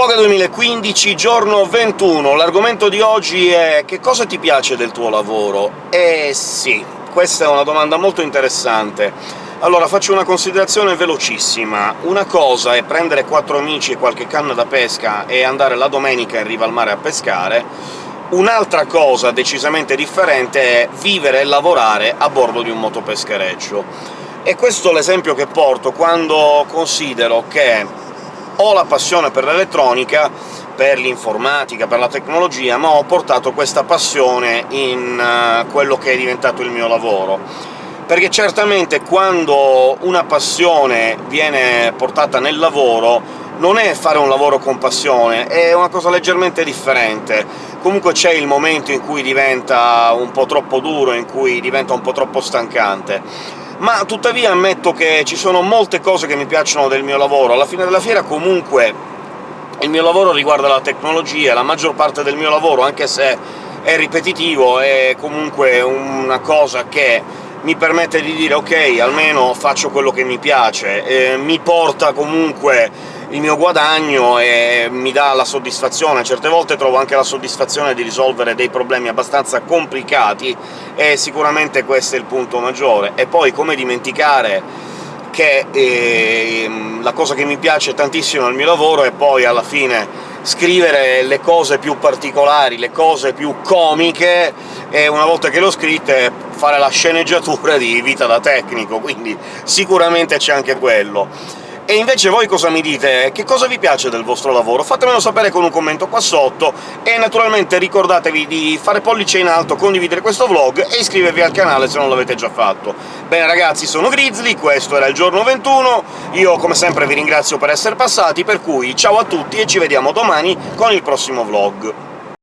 Vogue 2015, giorno 21. L'argomento di oggi è «Che cosa ti piace del tuo lavoro?» Eh sì, questa è una domanda molto interessante. Allora, faccio una considerazione velocissima. Una cosa è prendere quattro amici e qualche canna da pesca e andare la domenica in riva al mare a pescare, un'altra cosa decisamente differente è vivere e lavorare a bordo di un motopeschereccio. E questo è l'esempio che porto quando considero che ho la passione per l'elettronica, per l'informatica, per la tecnologia, ma ho portato questa passione in uh, quello che è diventato il mio lavoro. Perché certamente quando una passione viene portata nel lavoro non è fare un lavoro con passione, è una cosa leggermente differente. Comunque c'è il momento in cui diventa un po' troppo duro, in cui diventa un po' troppo stancante ma tuttavia ammetto che ci sono molte cose che mi piacciono del mio lavoro. Alla fine della fiera comunque il mio lavoro riguarda la tecnologia, la maggior parte del mio lavoro, anche se è ripetitivo, è comunque una cosa che mi permette di dire «ok, almeno faccio quello che mi piace», eh, mi porta comunque il mio guadagno e mi dà la soddisfazione. Certe volte trovo anche la soddisfazione di risolvere dei problemi abbastanza complicati, e sicuramente questo è il punto maggiore. E poi come dimenticare che eh, la cosa che mi piace tantissimo nel mio lavoro è poi alla fine scrivere le cose più particolari, le cose più comiche, e una volta che le ho scritte fare la sceneggiatura di vita da tecnico, quindi sicuramente c'è anche quello. E invece voi cosa mi dite? Che cosa vi piace del vostro lavoro? Fatemelo sapere con un commento qua sotto, e naturalmente ricordatevi di fare pollice in alto, condividere questo vlog e iscrivervi al canale se non l'avete già fatto. Bene ragazzi, sono Grizzly, questo era il giorno 21, io come sempre vi ringrazio per essere passati, per cui ciao a tutti e ci vediamo domani con il prossimo vlog.